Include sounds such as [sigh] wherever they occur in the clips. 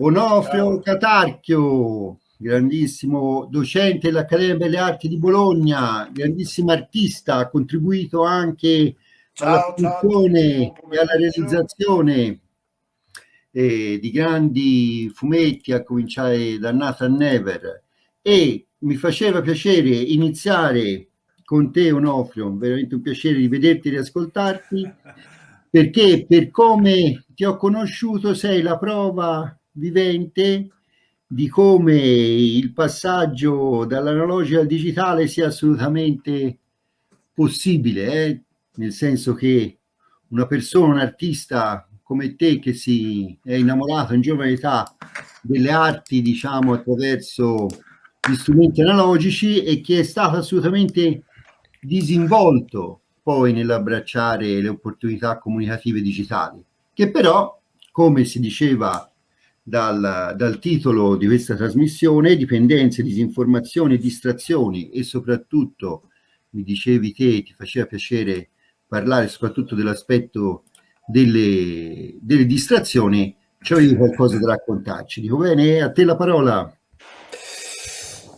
Onofrio Catarchio, grandissimo docente dell'Accademia Belle Arti di Bologna, grandissimo artista, ha contribuito anche alla produzione e alla realizzazione eh, di grandi fumetti, a cominciare da Nathan Never. E mi faceva piacere iniziare con te Onofrio, veramente un piacere di vederti e di ascoltarti, [laughs] perché per come ti ho conosciuto sei la prova vivente di come il passaggio dall'analogico al digitale sia assolutamente possibile, eh? nel senso che una persona, un artista come te che si è innamorato in giovane età delle arti, diciamo, attraverso gli strumenti analogici e che è stato assolutamente disinvolto poi nell'abbracciare le opportunità comunicative digitali, che però, come si diceva dal, dal, titolo di questa trasmissione, dipendenze, disinformazioni, distrazioni e soprattutto, mi dicevi te, ti faceva piacere parlare soprattutto dell'aspetto delle, delle distrazioni, c'avevi qualcosa da raccontarci. Dico bene, a te la parola.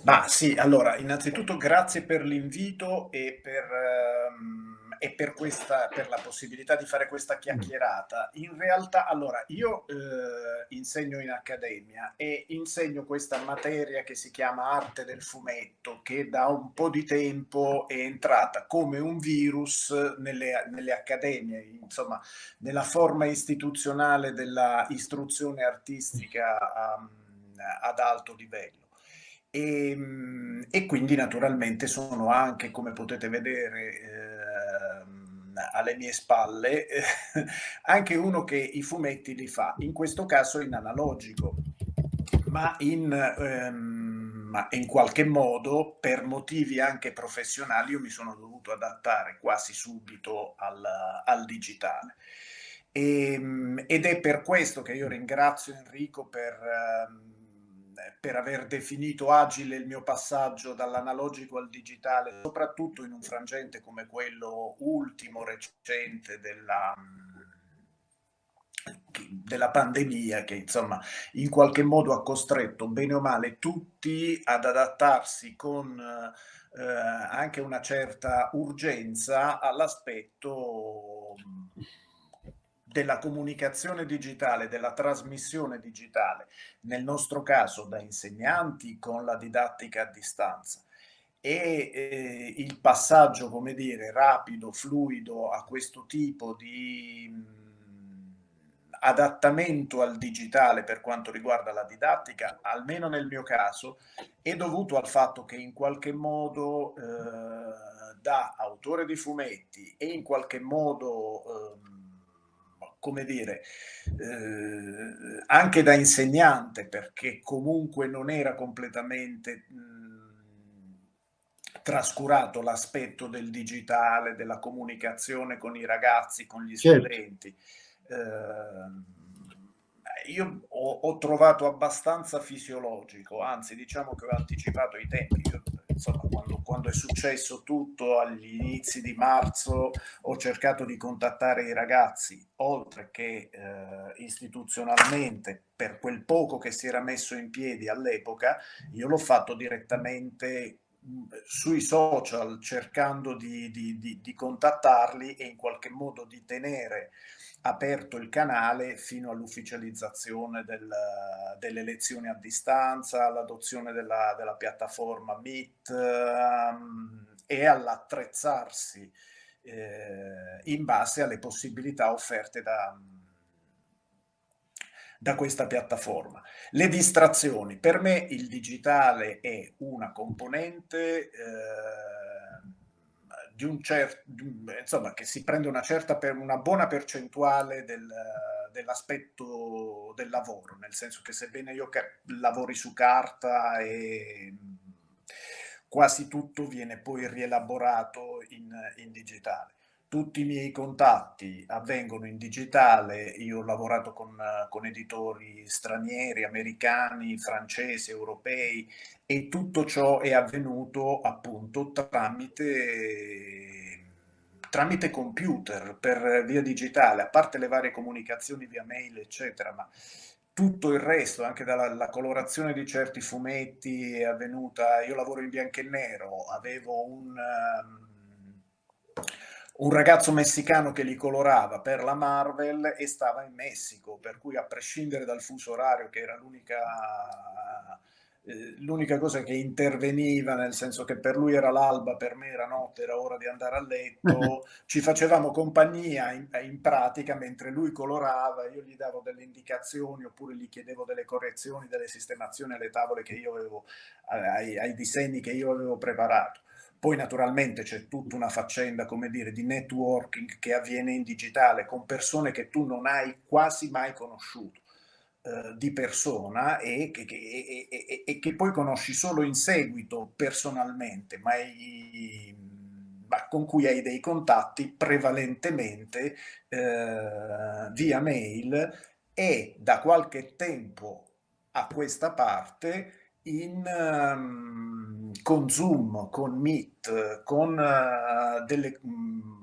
Ma sì, allora, innanzitutto grazie per l'invito e per, ehm, e per, questa, per la possibilità di fare questa chiacchierata. In realtà, allora, io eh, insegno in accademia e insegno questa materia che si chiama arte del fumetto, che da un po' di tempo è entrata come un virus nelle, nelle accademie, insomma, nella forma istituzionale della istruzione artistica um, ad alto livello. E, ehm, e, quindi naturalmente sono anche, come potete vedere eh, alle mie spalle, eh, anche uno che i fumetti li fa, in questo caso in analogico, ma in, ehm, in qualche modo per motivi anche professionali io mi sono dovuto adattare quasi subito al, al digitale. E, ehm, ed è per questo che io ringrazio Enrico per... Eh, per aver definito agile il mio passaggio dall'analogico al digitale, soprattutto in un frangente come quello ultimo, recente della, della pandemia che insomma in qualche modo ha costretto bene o male tutti ad adattarsi con eh, anche una certa urgenza all'aspetto della comunicazione digitale, della trasmissione digitale, nel nostro caso da insegnanti con la didattica a distanza. E eh, il passaggio, come dire, rapido, fluido a questo tipo di mh, adattamento al digitale per quanto riguarda la didattica, almeno nel mio caso, è dovuto al fatto che in qualche modo eh, da autore di fumetti e in qualche modo eh, come dire, eh, anche da insegnante, perché comunque non era completamente mh, trascurato l'aspetto del digitale, della comunicazione con i ragazzi, con gli certo. studenti. Eh, io ho, ho, trovato abbastanza fisiologico, anzi diciamo che ho anticipato i tempi. Io insomma, quando, quando, è successo tutto agli inizi di marzo, ho cercato di contattare i ragazzi, oltre che eh, istituzionalmente, per quel poco che si era messo in piedi all'epoca, io l'ho fatto direttamente sui social cercando di, di, di, di, contattarli e in qualche modo di tenere aperto il canale fino all'ufficializzazione del, delle lezioni a distanza, all'adozione della, della, piattaforma Meet um, e all'attrezzarsi eh, in base alle possibilità offerte da, da questa piattaforma. Le distrazioni, per me il digitale è una componente eh, di un certo, insomma, che si prende una certa per una buona percentuale del, dell'aspetto del lavoro, nel senso che sebbene io lavori su carta e quasi tutto viene poi rielaborato in, in digitale tutti i miei contatti avvengono in digitale, io ho lavorato con, con, editori stranieri, americani, francesi, europei e tutto ciò è avvenuto appunto tramite, tramite computer, per via digitale, a parte le varie comunicazioni via mail eccetera, ma tutto il resto, anche dalla colorazione di certi fumetti è avvenuta, io lavoro in bianco e nero, avevo un, un ragazzo messicano che li colorava per la Marvel e stava in Messico, per cui a prescindere dal fuso orario, che era l'unica eh, l'unica cosa che interveniva, nel senso che per lui era l'alba, per me era notte, era ora di andare a letto, [laughs] ci facevamo compagnia in, in, pratica mentre lui colorava, io gli davo delle indicazioni oppure gli chiedevo delle correzioni, delle sistemazioni alle tavole che io avevo, ai, ai disegni che io avevo preparato. Poi naturalmente c'è tutta una faccenda, come dire, di networking che avviene in digitale con persone che tu non hai quasi mai conosciuto eh, di persona e che, e, e, e che, poi conosci solo in seguito personalmente, ma, hai, ma con cui hai dei contatti prevalentemente eh, via mail e da qualche tempo a questa parte in, um, con Zoom, con Meet, con uh, delle... Um,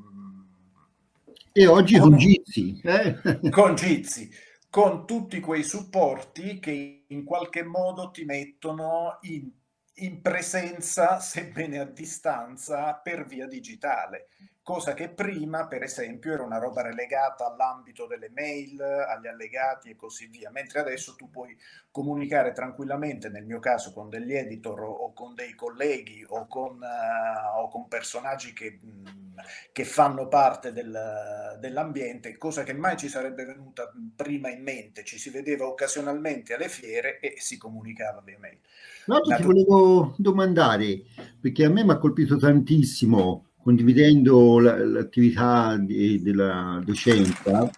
e oggi con, con Jitsi. Eh? [laughs] Con Jitsi, con tutti quei supporti che in qualche modo ti mettono in, in presenza, [laughs] sebbene a distanza, per via digitale cosa che prima, per esempio, era una roba relegata all'ambito delle mail, agli allegati e così via, mentre adesso tu puoi comunicare tranquillamente, nel mio caso con degli editor o con dei colleghi o con, uh, o con personaggi che, mh, che, fanno parte del, dell'ambiente, cosa che mai ci sarebbe venuta prima in mente, ci si vedeva occasionalmente alle fiere e si comunicava via mail. No, ti volevo domandare, perché a me mi ha colpito tantissimo condividendo l'attività della docenza,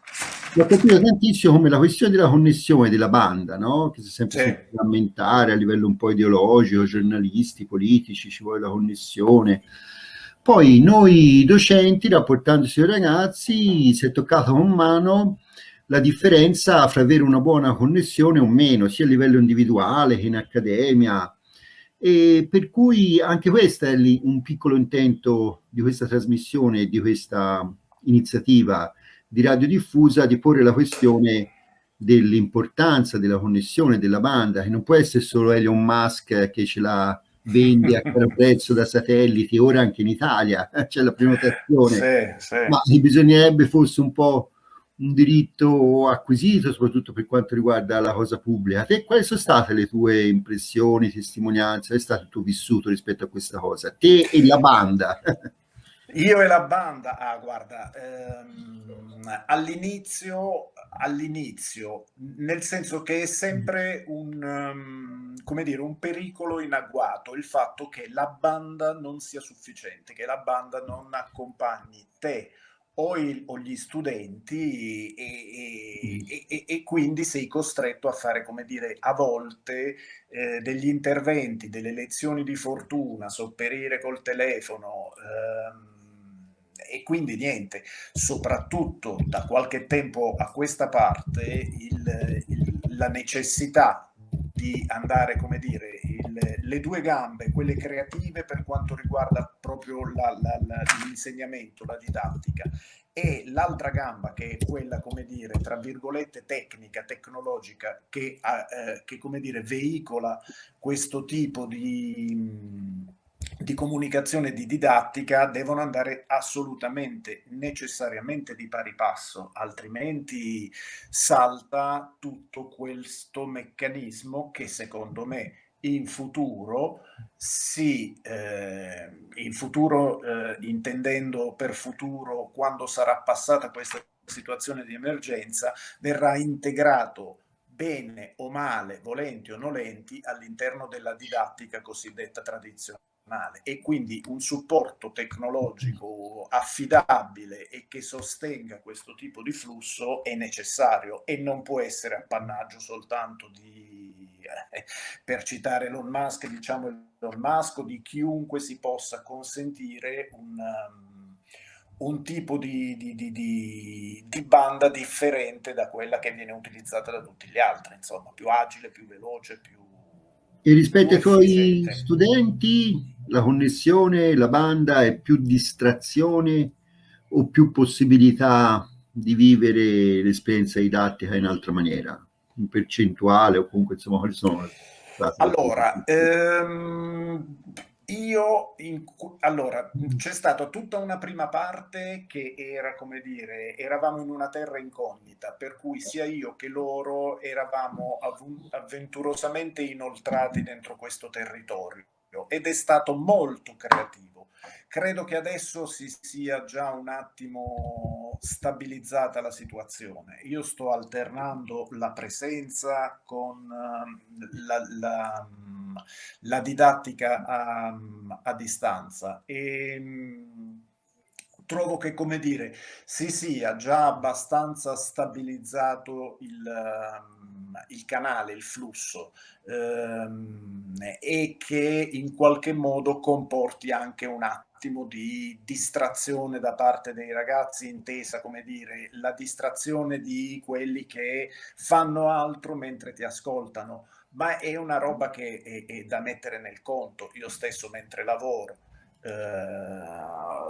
mi ha capito tantissimo come la questione della connessione della banda, no? che si è sempre sì. frammentare a livello un po' ideologico, giornalisti, politici, ci vuole la connessione. Poi noi docenti, rapportandosi ai ragazzi, si è toccato con mano la differenza fra avere una buona connessione o meno, sia a livello individuale che in accademia, e per cui anche questo è un piccolo intento di questa trasmissione, di questa iniziativa di radiodiffusa, di porre la questione dell'importanza della connessione della banda, che non può essere solo Elon Musk che ce la vende a caro prezzo da satelliti, ora anche in Italia [laughs] c'è la prenotazione, sì, sì. ma bisognerebbe forse un po' un diritto acquisito, soprattutto per quanto riguarda la cosa pubblica. Te, quali sono state le tue impressioni, testimonianze? È stato il tuo vissuto rispetto a questa cosa? Te e la banda. [laughs] Io e la banda, ah, guarda, ehm, all'inizio, all'inizio, nel senso che è sempre un, um, come dire, un pericolo in agguato il fatto che la banda non sia sufficiente, che la banda non accompagni te o, il, o gli studenti e, e, e, e, quindi sei costretto a fare, come dire, a volte eh, degli interventi, delle lezioni di fortuna, sopperire col telefono. Ehm, e quindi niente, soprattutto da qualche tempo a questa parte il, il, la necessità di andare, come dire, il, le due gambe, quelle creative per quanto riguarda proprio la, la, la, l'insegnamento, la didattica, e l'altra gamba che è quella, come dire, tra virgolette tecnica, tecnologica, che, eh, che come dire, veicola questo tipo di di comunicazione di didattica devono andare assolutamente, necessariamente di pari passo, altrimenti salta tutto questo meccanismo che secondo me in futuro si, eh, in futuro eh, intendendo per futuro quando sarà passata questa situazione di emergenza, verrà integrato bene o male, volenti o nolenti, all'interno della didattica cosiddetta tradizionale e quindi un supporto tecnologico affidabile e che sostenga questo tipo di flusso è necessario e non può essere appannaggio soltanto di, eh, per citare Elon Musk, diciamo Elon Musk di chiunque si possa consentire un, um, un tipo di, di, di, di, banda differente da quella che viene utilizzata da tutti gli altri, insomma, più agile, più veloce, più... E rispetto ai tuoi studenti, la connessione, la banda è più distrazione o più possibilità di vivere l'esperienza didattica in altra maniera? in percentuale o comunque insomma quali sono? Allora, ehm, io, in, allora, c'è stata tutta una prima parte che era, come dire, eravamo in una terra incognita, per cui sia io che loro eravamo avventurosamente inoltrati dentro questo territorio ed è stato molto creativo. Credo che adesso si sia già un attimo stabilizzata la situazione. Io sto alternando la presenza con uh, la, la, la, didattica a, a distanza e um, trovo che, come dire, si sia già abbastanza stabilizzato il, uh, il canale, il flusso um, e che in qualche modo comporti anche un attimo di distrazione da parte dei ragazzi, intesa come dire la distrazione di quelli che fanno altro mentre ti ascoltano, ma è una roba che è, è da mettere nel conto. Io stesso mentre lavoro eh,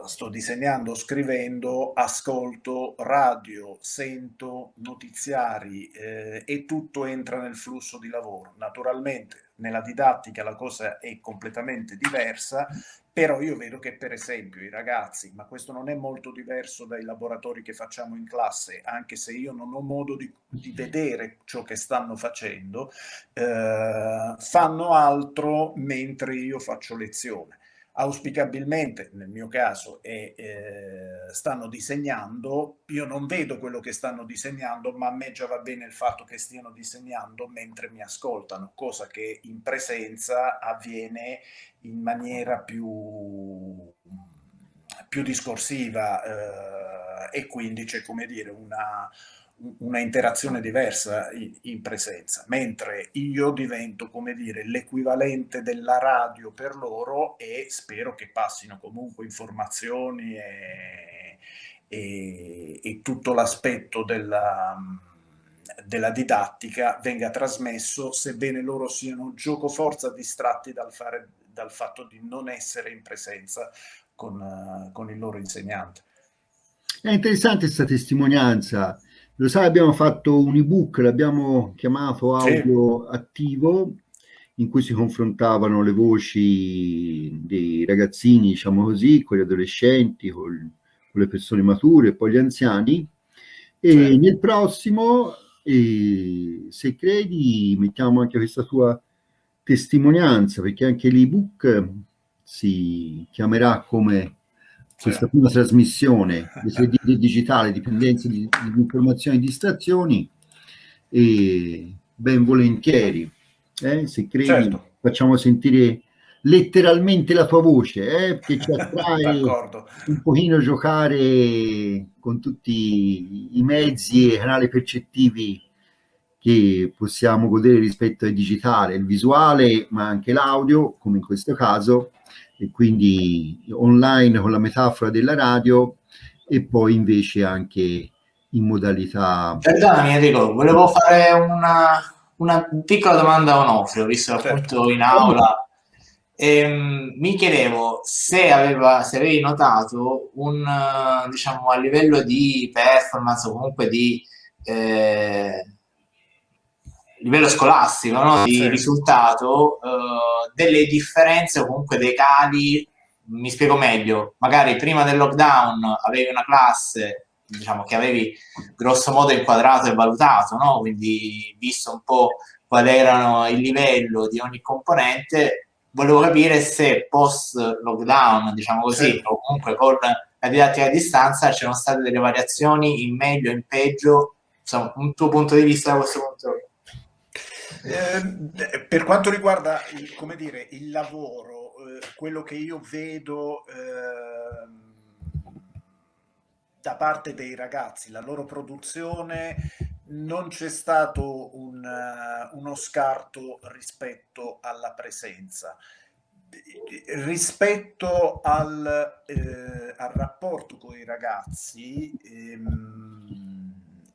sto disegnando, scrivendo, ascolto radio, sento notiziari eh, e tutto entra nel flusso di lavoro. Naturalmente nella didattica la cosa è completamente diversa, però io vedo che per esempio i ragazzi, ma questo non è molto diverso dai laboratori che facciamo in classe, anche se io non ho modo di, di vedere ciò che stanno facendo, eh, fanno altro mentre io faccio lezione auspicabilmente nel mio caso è, eh, stanno disegnando, io non vedo quello che stanno disegnando, ma a me già va bene il fatto che stiano disegnando mentre mi ascoltano, cosa che in presenza avviene in maniera più, più discorsiva eh, e quindi c'è come dire una una interazione diversa in, presenza, mentre io divento, come dire, l'equivalente della radio per loro e spero che passino comunque informazioni e, e, e tutto l'aspetto della, della didattica venga trasmesso, sebbene loro siano gioco forza distratti dal, fare, dal fatto di non essere in presenza con, con il loro insegnante. È interessante questa testimonianza lo sai, abbiamo fatto un ebook, l'abbiamo chiamato audio sì. attivo, in cui si confrontavano le voci dei ragazzini, diciamo così, con gli adolescenti, con, con le persone mature e poi gli anziani. E sì. nel prossimo, eh, se credi, mettiamo anche questa tua testimonianza, perché anche l'ebook si chiamerà come questa prima trasmissione [laughs] di digitale, dipendenza di, di informazioni e distrazioni, e ben volentieri, eh, se credi, certo. facciamo sentire letteralmente la tua voce, eh, che ci [laughs] attrae un pochino giocare con tutti i mezzi e canali percettivi che possiamo godere rispetto al digitale, il visuale, ma anche l'audio, come in questo caso, e quindi online con la metafora della radio e poi invece anche in modalità... Perdonami Enrico, volevo fare una, una piccola domanda a Onofrio, visto certo. appunto in aula. Ehm, mi chiedevo se, aveva, se avevi notato un, diciamo, a livello di performance o comunque di... Eh, livello scolastico, no? di sì. risultato, uh, delle differenze o comunque dei cali. Mi spiego meglio, magari prima del lockdown avevi una classe diciamo che avevi grosso modo inquadrato e valutato, no? quindi visto un po' qual era il livello di ogni componente, volevo capire se post lockdown, diciamo così, sì. o comunque con la didattica a distanza c'erano state delle variazioni in meglio, in peggio, insomma, un tuo punto di vista da questo punto di vista. Eh, per quanto riguarda il, come dire, il lavoro, eh, quello che io vedo eh, da parte dei ragazzi, la loro produzione, non c'è stato un, uh, uno scarto rispetto alla presenza. Rispetto al, eh, al rapporto con i ragazzi, ehm,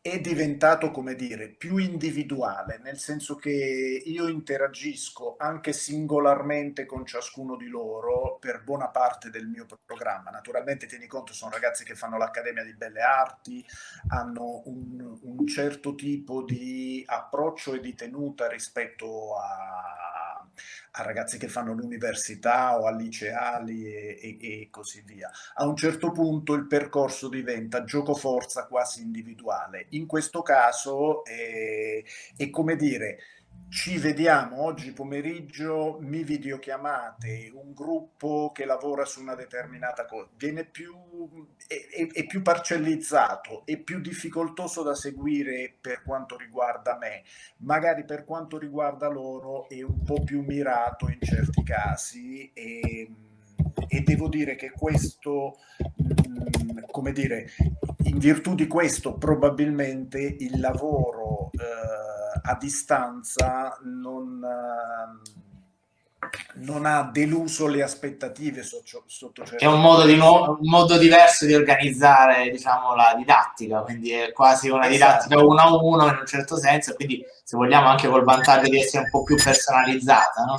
è diventato, come dire, più individuale, nel senso che io interagisco anche singolarmente con ciascuno di loro per buona parte del mio programma. Naturalmente, tieni conto, sono ragazzi che fanno l'Accademia di Belle Arti, hanno un, un certo tipo di approccio e di tenuta rispetto a, a ragazzi che fanno l'università o a liceali e, e, e, così via. A un certo punto il percorso diventa gioco forza quasi individuale in questo caso è, è come dire, ci vediamo oggi pomeriggio, mi videochiamate, un gruppo che lavora su una determinata cosa, viene più, è, è, più parcellizzato, è più difficoltoso da seguire per quanto riguarda me, magari per quanto riguarda loro è un po' più mirato in certi casi e, e devo dire che questo, mm, come dire, in virtù di questo probabilmente il lavoro eh, a distanza non, eh, non, ha deluso le aspettative sotto, sotto certo È un modo, di nuovo, un modo diverso di organizzare diciamo, la didattica, quindi è quasi una esatto. didattica uno a uno in un certo senso, quindi se vogliamo anche col vantaggio di essere un po' più personalizzata. No?